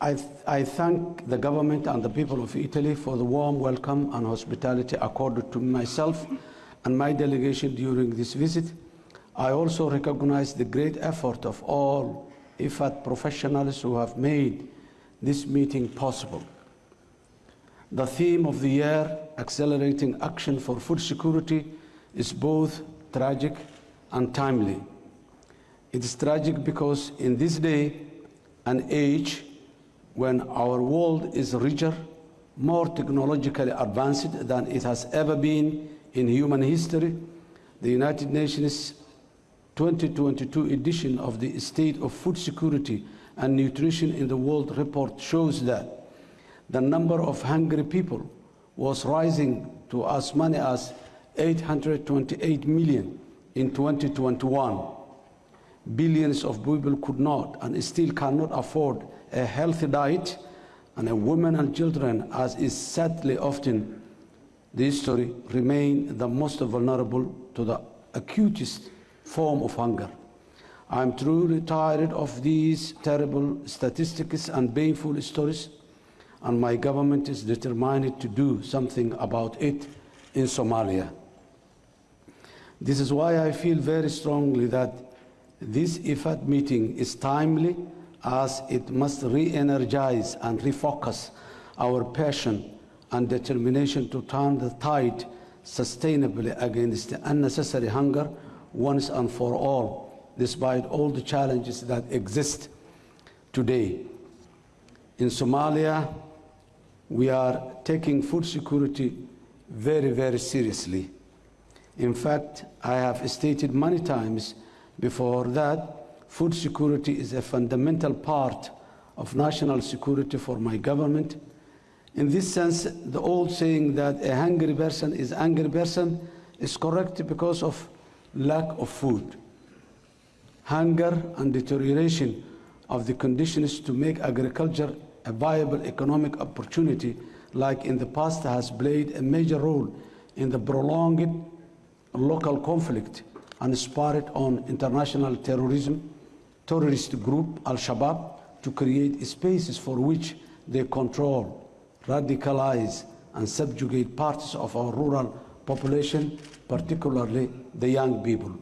I, th I thank the government and the people of Italy for the warm welcome and hospitality accorded to myself and my delegation during this visit. I also recognize the great effort of all IFAD professionals who have made this meeting possible. The theme of the year, Accelerating Action for Food Security, is both tragic and timely. It is tragic because in this day and age, when our world is richer, more technologically advanced than it has ever been in human history, the United Nations 2022 edition of the State of Food Security and Nutrition in the World report shows that the number of hungry people was rising to as many as 828 million in 2021. Billions of people could not and still cannot afford a healthy diet, and women and children, as is sadly often the history, remain the most vulnerable to the acutest form of hunger. I am truly tired of these terrible statistics and painful stories, and my government is determined to do something about it in Somalia. This is why I feel very strongly that this IFAD meeting is timely as it must re-energize and refocus our passion and determination to turn the tide sustainably against the unnecessary hunger once and for all, despite all the challenges that exist today. In Somalia, we are taking food security very, very seriously. In fact, I have stated many times before that food security is a fundamental part of national security for my government. In this sense, the old saying that a hungry person is an angry person is correct because of lack of food. Hunger and deterioration of the conditions to make agriculture a viable economic opportunity like in the past has played a major role in the prolonged local conflict and spurred on international terrorism, terrorist group Al-Shabaab to create spaces for which they control, radicalize, and subjugate parts of our rural population, particularly the young people.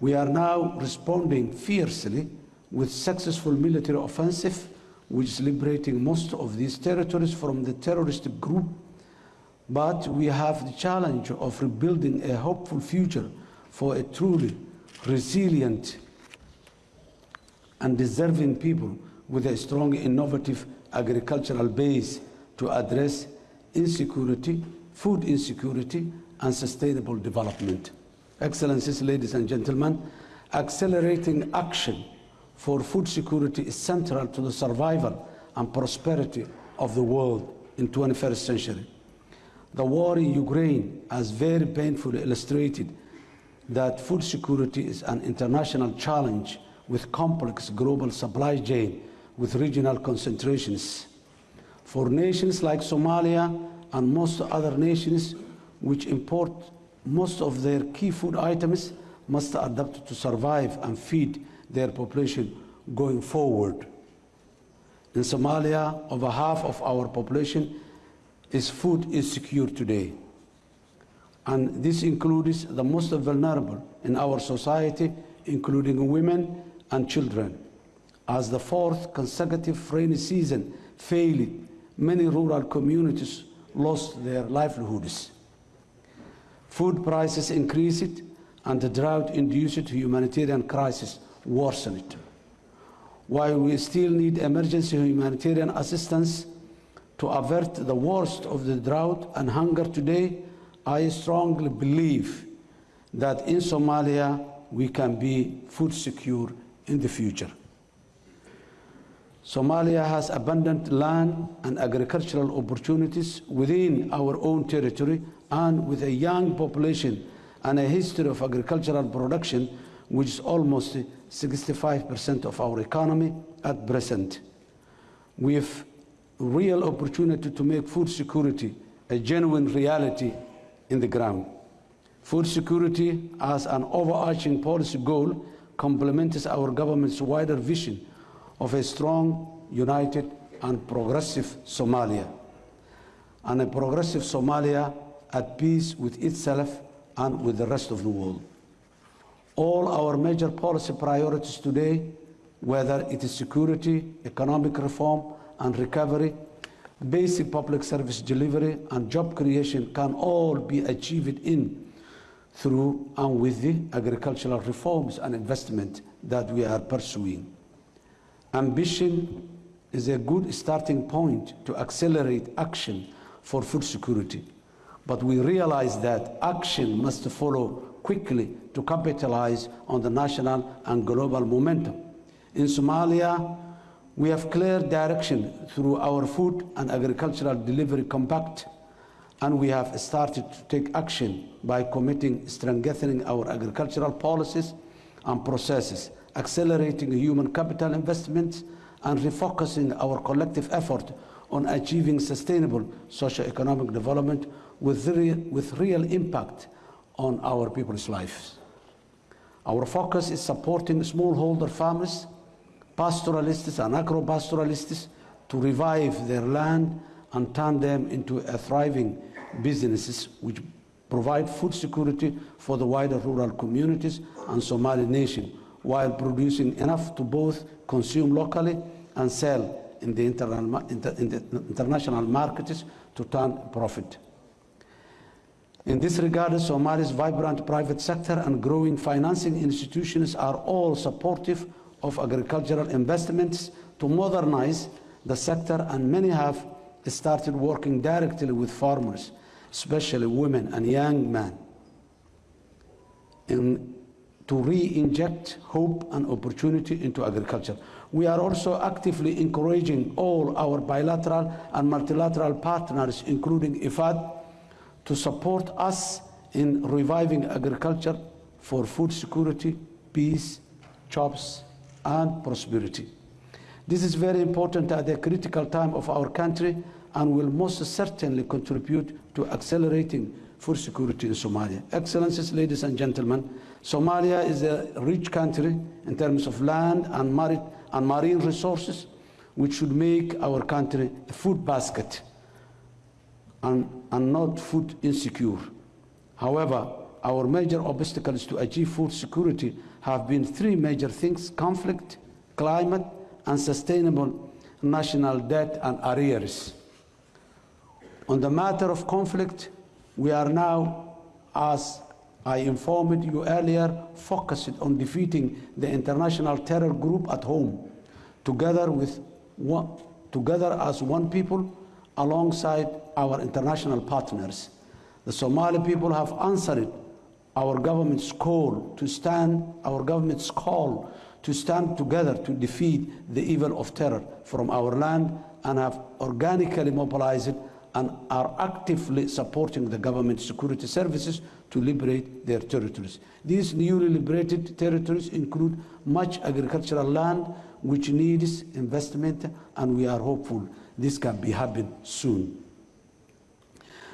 We are now responding fiercely with successful military offensive, which is liberating most of these territories from the terrorist group but we have the challenge of rebuilding a hopeful future for a truly resilient and deserving people with a strong, innovative agricultural base to address insecurity, food insecurity, and sustainable development. Excellencies, ladies and gentlemen, accelerating action for food security is central to the survival and prosperity of the world in 21st century. The war in Ukraine has very painfully illustrated that food security is an international challenge with complex global supply chain with regional concentrations. For nations like Somalia and most other nations which import most of their key food items must adapt to survive and feed their population going forward. In Somalia, over half of our population is food insecure today. And this includes the most vulnerable in our society, including women and children. As the fourth consecutive rainy season failed, many rural communities lost their livelihoods. Food prices increased and the drought-induced humanitarian crisis worsened. While we still need emergency humanitarian assistance, to avert the worst of the drought and hunger today, I strongly believe that in Somalia we can be food secure in the future. Somalia has abundant land and agricultural opportunities within our own territory and with a young population and a history of agricultural production which is almost 65% of our economy at present. We've real opportunity to make food security a genuine reality in the ground. Food security as an overarching policy goal complements our government's wider vision of a strong united, and progressive Somalia. And a progressive Somalia at peace with itself and with the rest of the world. All our major policy priorities today, whether it is security, economic reform and recovery, basic public service delivery and job creation can all be achieved in through and with the agricultural reforms and investment that we are pursuing. Ambition is a good starting point to accelerate action for food security. But we realize that action must follow quickly to capitalize on the national and global momentum. In Somalia, we have clear direction through our Food and Agricultural Delivery Compact, and we have started to take action by committing strengthening our agricultural policies and processes, accelerating human capital investments, and refocusing our collective effort on achieving sustainable socio-economic development with real, with real impact on our people's lives. Our focus is supporting smallholder farmers, pastoralists and agro-pastoralists to revive their land and turn them into a thriving businesses which provide food security for the wider rural communities and Somali nation while producing enough to both consume locally and sell in the, internal, in the international markets to turn profit. In this regard, Somalia's vibrant private sector and growing financing institutions are all supportive of agricultural investments to modernize the sector, and many have started working directly with farmers, especially women and young men, in, to re-inject hope and opportunity into agriculture. We are also actively encouraging all our bilateral and multilateral partners, including IFAD, to support us in reviving agriculture for food security, peace, jobs, and prosperity. This is very important at a critical time of our country and will most certainly contribute to accelerating food security in Somalia. Excellencies, ladies and gentlemen, Somalia is a rich country in terms of land and, marine, and marine resources, which should make our country a food basket and, and not food insecure. However, our major obstacles to achieve food security have been three major things conflict, climate, and sustainable national debt and arrears. On the matter of conflict, we are now, as I informed you earlier, focused on defeating the international terror group at home, together, with one, together as one people, alongside our international partners. The Somali people have answered our government's call to stand, our government's call to stand together to defeat the evil of terror from our land and have organically mobilized and are actively supporting the government security services to liberate their territories. These newly liberated territories include much agricultural land which needs investment and we are hopeful this can be happen soon.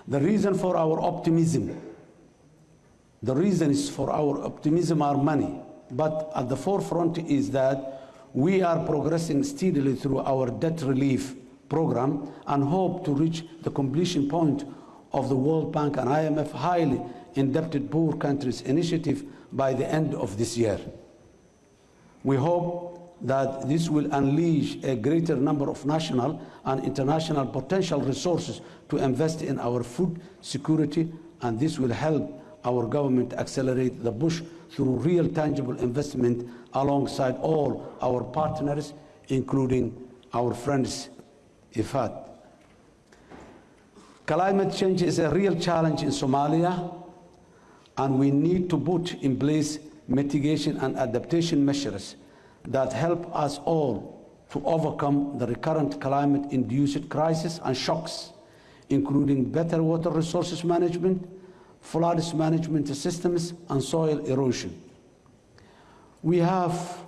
The reason for our optimism, the reasons for our optimism are many, but at the forefront is that we are progressing steadily through our debt relief program and hope to reach the completion point of the World Bank and IMF highly indebted poor countries initiative by the end of this year. We hope that this will unleash a greater number of national and international potential resources to invest in our food security and this will help our government accelerate the push through real tangible investment alongside all our partners including our friends IFAD. Climate change is a real challenge in Somalia, and we need to put in place mitigation and adaptation measures that help us all to overcome the recurrent climate-induced crisis and shocks, including better water resources management, floods management systems, and soil erosion. We have,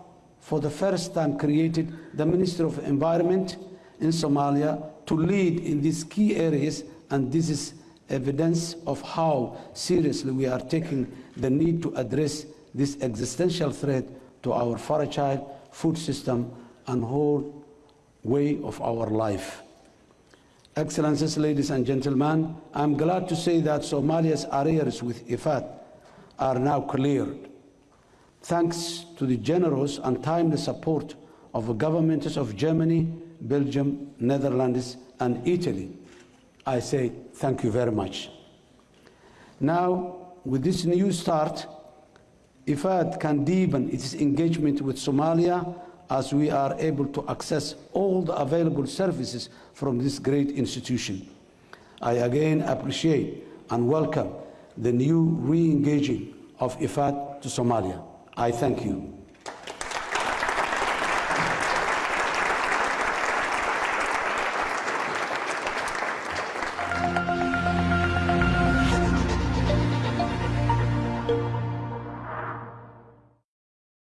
for the first time, created the Ministry of Environment in Somalia to lead in these key areas, and this is evidence of how seriously we are taking the need to address this existential threat to our fragile food system and whole way of our life. Excellencies, ladies and gentlemen, I'm glad to say that Somalia's arrears with IFAD are now cleared. Thanks to the generous and timely support of the governments of Germany, Belgium, Netherlands, and Italy, I say thank you very much. Now, with this new start, IFAD can deepen its engagement with Somalia as we are able to access all the available services from this great institution. I again appreciate and welcome the new re-engaging of IFAD to Somalia. I thank you.